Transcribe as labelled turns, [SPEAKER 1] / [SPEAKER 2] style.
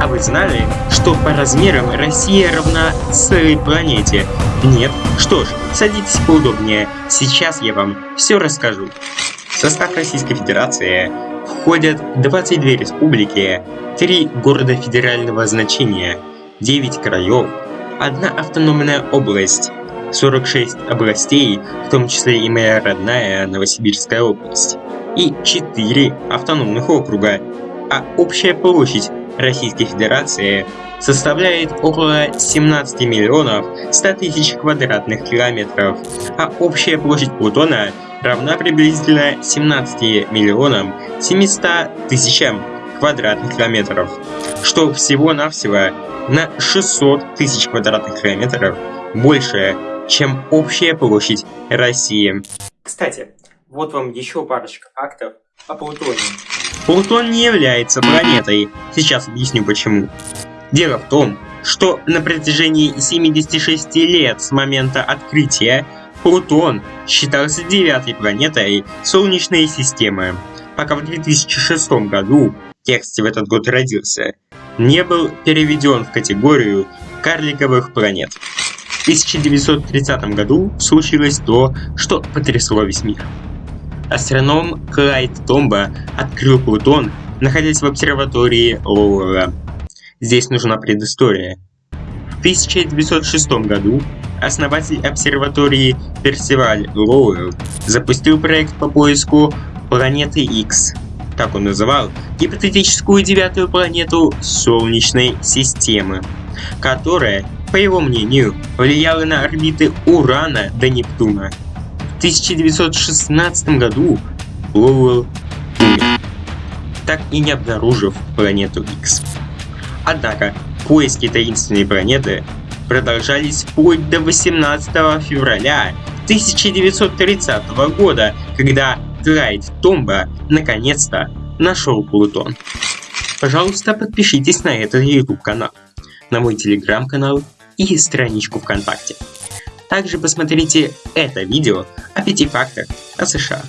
[SPEAKER 1] А вы знали, что по размерам Россия равна целой планете? Нет? Что ж, садитесь поудобнее, сейчас я вам все расскажу. В состав Российской Федерации входят 22 республики, 3 города федерального значения, 9 краев, одна автономная область, 46 областей, в том числе и моя родная Новосибирская область, и 4 автономных округа, а общая площадь Российской Федерации составляет около 17 миллионов 100 тысяч квадратных километров, а общая площадь Плутона равна приблизительно 17 миллионам 700 тысячам квадратных километров, что всего-навсего на 600 тысяч квадратных километров больше, чем общая площадь России. Кстати, вот вам еще парочка фактов о Плутоне. Плутон не является планетой, сейчас объясню почему. Дело в том, что на протяжении 76 лет с момента открытия Плутон считался девятой планетой Солнечной системы, пока в 2006 году, текст в этот год родился, не был переведен в категорию карликовых планет. В 1930 году случилось то, что потрясло весь мир. Астроном Клайд Томба открыл Плутон, находясь в обсерватории Лоуэра. Здесь нужна предыстория. В 1906 году основатель обсерватории Персиваль Лоуэлл запустил проект по поиску планеты X, так он называл гипотетическую девятую планету Солнечной системы, которая, по его мнению, влияла на орбиты Урана до Нептуна. В 1916 году Лоуэлл умер, так и не обнаружив планету X. Однако, поиски таинственной планеты продолжались вплоть до 18 февраля 1930 года, когда Клайд Томба наконец-то нашел Плутон. Пожалуйста, подпишитесь на этот YouTube канал, на мой телеграм-канал и страничку ВКонтакте. Также посмотрите это видео о пяти фактах о США.